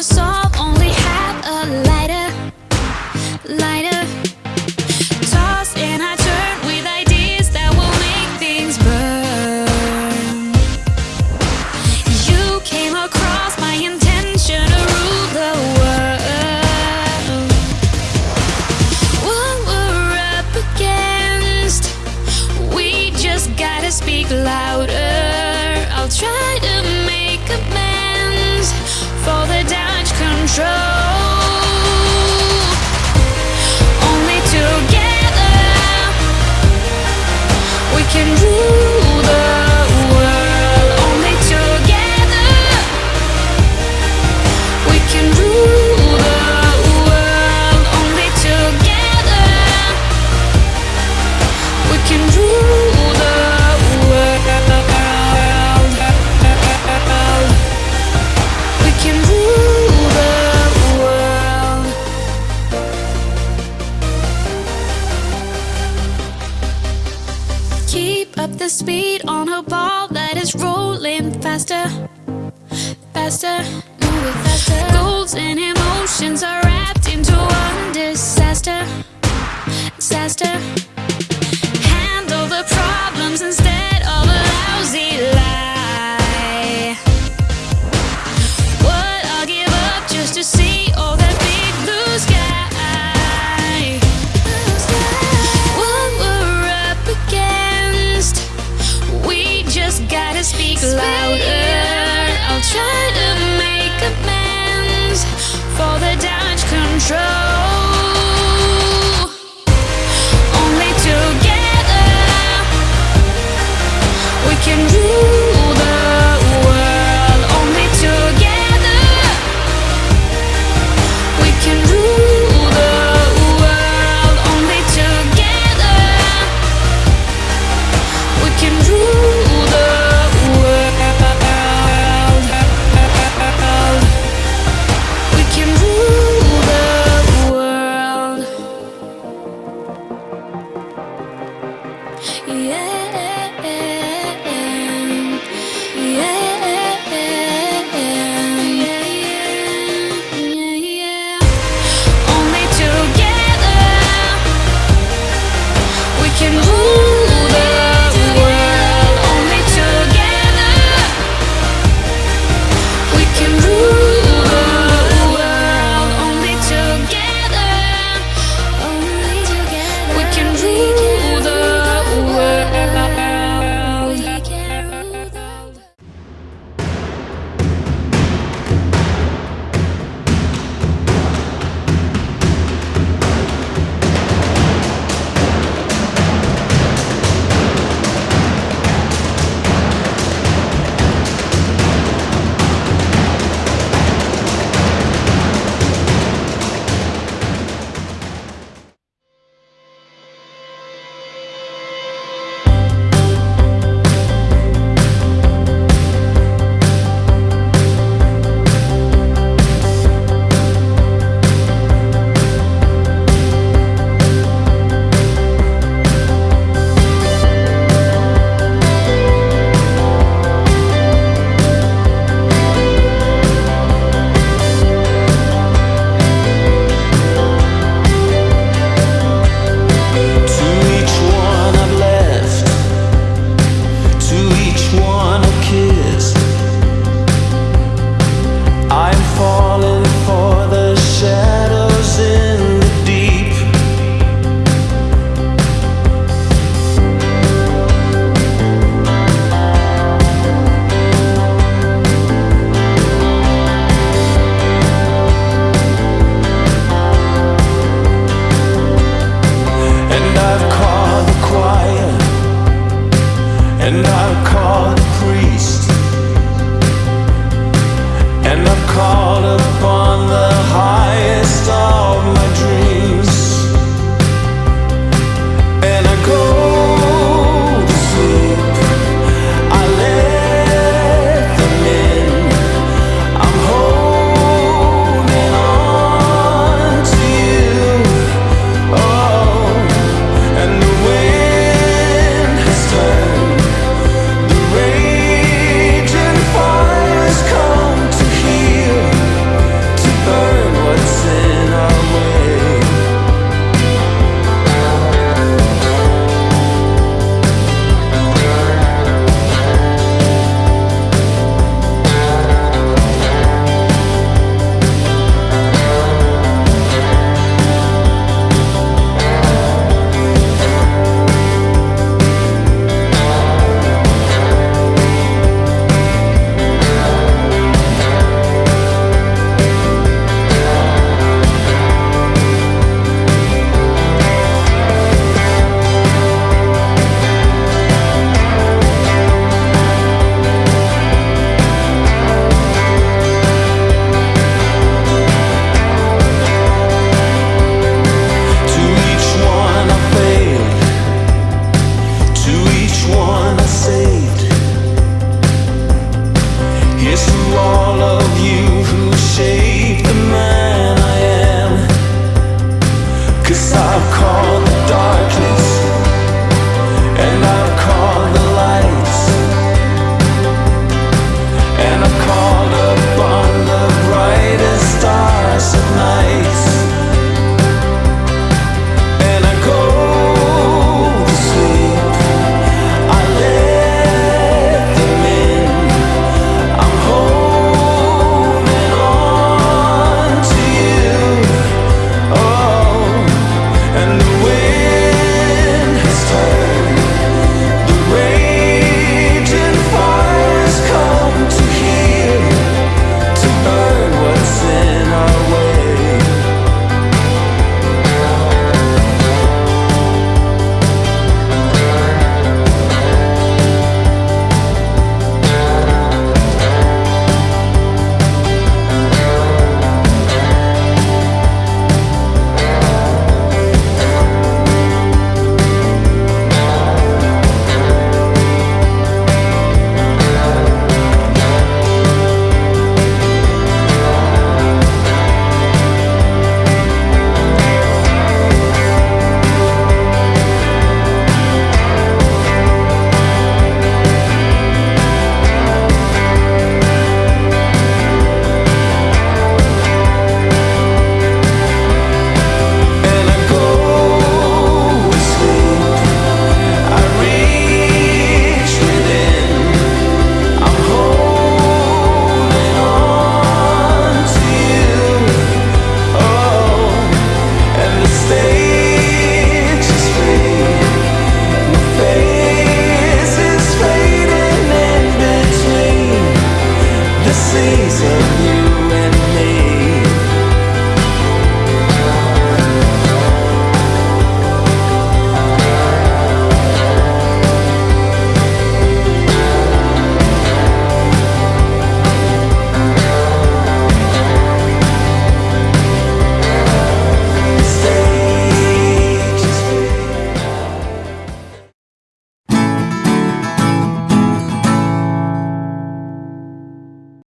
to solve, faster, move it faster. Goals and emotions are wrapped into one disaster Disaster. yeah.